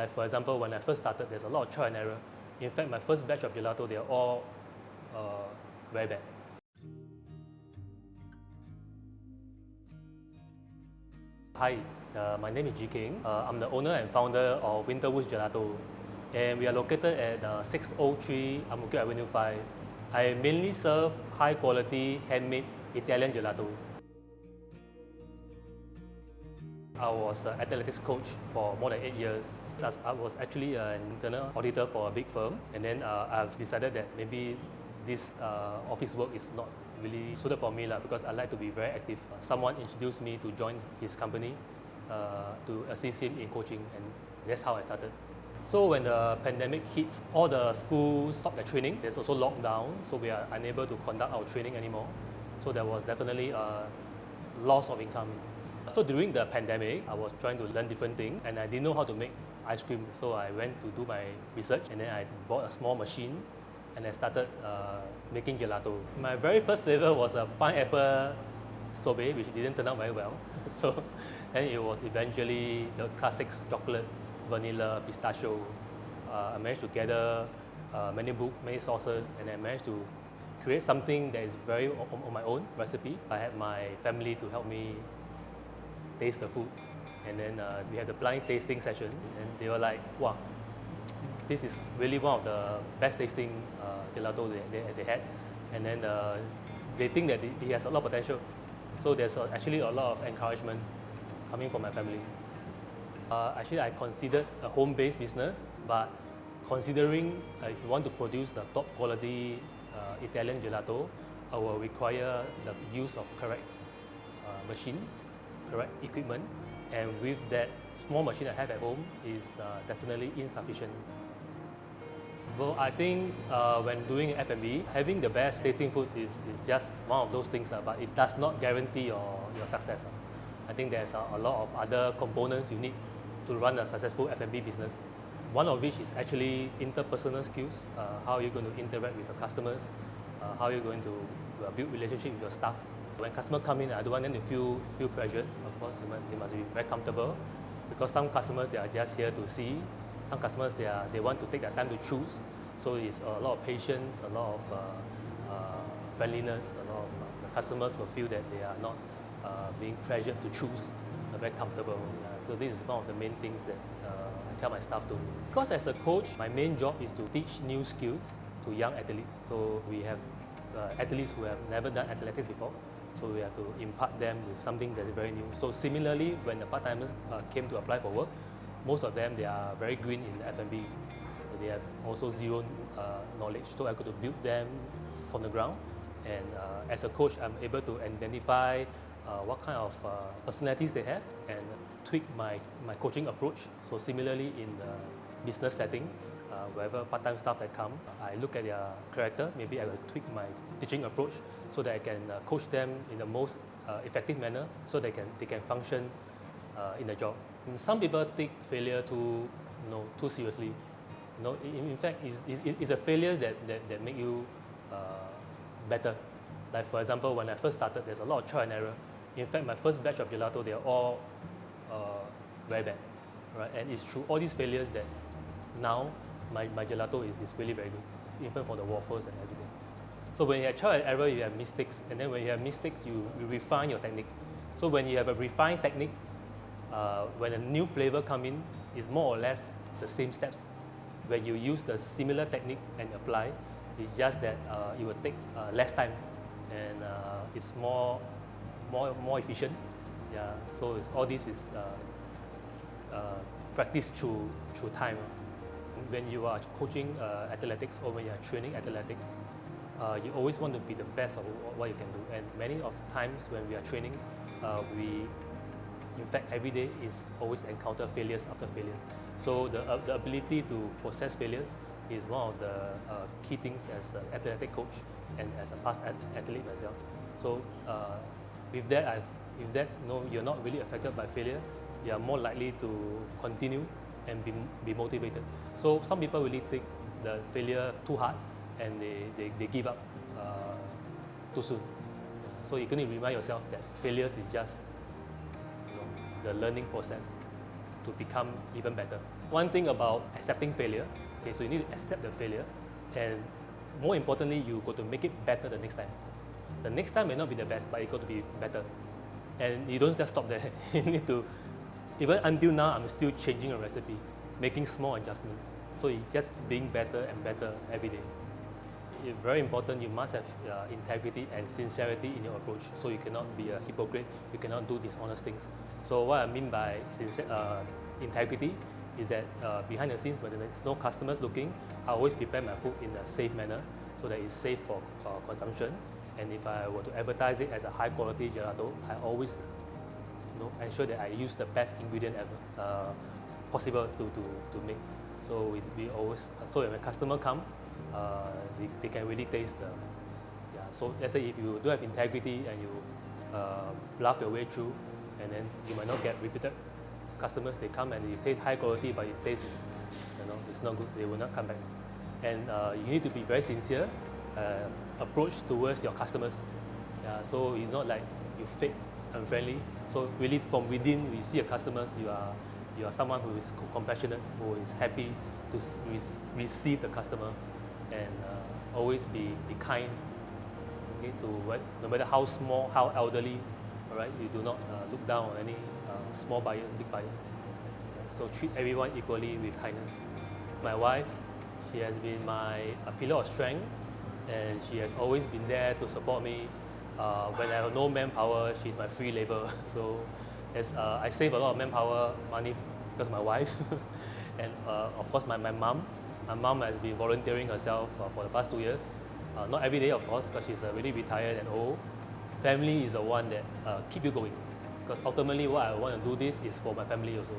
Like for example, when I first started, there's a lot of trial and error. In fact, my first batch of gelato, they are all uh, very bad. Hi, uh, my name is Ji King. Uh, I'm the owner and founder of Winterwoods Gelato. And we are located at uh, 603 Ang Mo Avenue 5. I mainly serve high quality handmade Italian gelato. I was an athletics coach for more than eight years. I was actually an internal auditor for a big firm, and then uh, I've decided that maybe this uh, office work is not really suited for me lah, because I like to be very active. Someone introduced me to join his company uh, to assist him in coaching, and that's how I started. So when the pandemic hits, all the schools stopped their training. There's also lockdown, so we are unable to conduct our training anymore. So there was definitely a loss of income. So during the pandemic, I was trying to learn different things and I didn't know how to make ice cream. So I went to do my research and then I bought a small machine and I started uh, making gelato. My very first flavor was a pineapple sorbet, which didn't turn out very well. So and it was eventually the classics chocolate, vanilla, pistachio. Uh, I managed to gather uh, many books, many sources, and I managed to create something that is very on, on my own recipe. I had my family to help me taste the food. And then uh, we had the blind tasting session, and they were like, wow, this is really one of the best tasting uh, gelato they, they, they, had. And then uh, they think that it has a lot of potential. So there's actually a lot of encouragement coming from my family. Uh, actually, I considered a home-based business, but considering uh, if you want to produce the top quality uh, Italian gelato, I will require the use of correct machines correct equipment and with that small machine I have at home is uh, definitely insufficient. Well, I think uh, when doing F&B, having the best tasting food is, is just one of those things, uh, but it does not guarantee your, your success. I think there's a, a lot of other components you need to run a successful F&B business. One of which is actually interpersonal skills, uh, how you're going to interact with your customers, uh, how you're going to uh, build relationship with your staff, when customers come in, I don't want them to feel feel pressured. Of course, they must, they must be very comfortable because some customers they are just here to see. Some customers they are they want to take their time to choose. So it's a lot of patience, a lot of uh, uh, friendliness. A lot of uh, the customers will feel that they are not uh, being pressured to choose. They're very comfortable. so this is one of the main things that uh, I tell my staff to. Because as a coach, my main job is to teach new skills to young athletes. So we have uh, athletes who have never done athletics before. So we have to impart them with something that is very new. So similarly, when the part-timers uh, came to apply for work, most of them, they are very green in F&B. They have also zero uh, knowledge. So I to build them from the ground. And uh, as a coach, I'm able to identify uh, what kind of uh, personalities they have and tweak my, my coaching approach. So similarly in the business setting, uh, wherever part-time staff that come, I look at their character, maybe I will tweak my teaching approach so that I can uh, coach them in the most uh, effective manner so they can, they can function uh, in the job. Some people take failure too, you know, too seriously. You know, in, in fact, it's, it's, it's, a failure that, that, that make you uh, better. Like for example, when I first started, there's a lot of trial and error. In fact, my first batch of gelato, they are all uh, very bad. Right? And it's through all these failures that now my, my gelato is, is really very good, even for the waffles and everything. So when you have trial and error, you have mistakes. And then when you have mistakes, you, you refine your technique. So when you have a refined technique, uh, when a new flavor come in, it's more or less the same steps. When you use the similar technique and apply, it's just that uh, it will take uh, less time and uh, it's more, more, more efficient. Yeah, so all this is uh, uh, practice through, through time. When you are coaching athletics or when you are training athletics, uh, you always want to be the best of what you can do. And many of times when we are training, uh, we, in fact, every day is always encounter failures after failures. So the, uh, the ability to process failures is one of the uh, key things as an athletic coach and as a past athlete myself. So uh, with that, as if that know, you're not really affected by failure, you are more likely to continue and be, be motivated. So some people really take the failure too hard and they, they, they give up uh, too soon. So you to remind yourself that failures is just you know, the learning process to become even better. one thing about accepting failure. Okay, so you need to accept the failure, and more importantly, you got to make it better the next time. The next time may not be the best, but it got to be better. And you don't just stop there. you need to, even until now, I'm still changing a recipe, making small adjustments. So it's just being better and better every day. It's very important, you must have uh, integrity and sincerity in your approach. So you cannot be a hypocrite, you cannot do dishonest things. So what I mean by uh, integrity is that uh, behind the scenes, when there's no customers looking, I always prepare my food in a safe manner so that it's safe for uh, consumption. And if I were to advertise it as a high quality gelato, I always know, ensure that I use the best ingredient ever uh, possible to, to, to make. So we, we always, so when a customer come, uh, they, they can really taste the, yeah. So let's say if you do have integrity and you uh, bluff your way through, and then you might not get repeated customers. They come and you say high quality, but it tastes, you know, it's not good. They will not come back. And uh, you need to be very sincere uh, approach towards your customers. Yeah, so it's not like you fake unfriendly. So really from within, we see your customers, you are you are someone who is compassionate, who is happy to re receive the customer, and uh, always be, be kind. Okay, to what, no matter how small, how elderly, all right, you do not uh, look down on any uh, small buyers, big buyers. So treat everyone equally with kindness. My wife, she has been my pillar of strength, and she has always been there to support me. Uh, when I have no manpower, she's my free labor. So as, uh, I save a lot of manpower money because my wife, and uh, of course my, my mom. My mom has been volunteering herself uh, for the past two years. Uh, not every day, of course, because she's already retired and old. Family is the one that uh, keep you going. Because ultimately, what I want to do this is for my family also.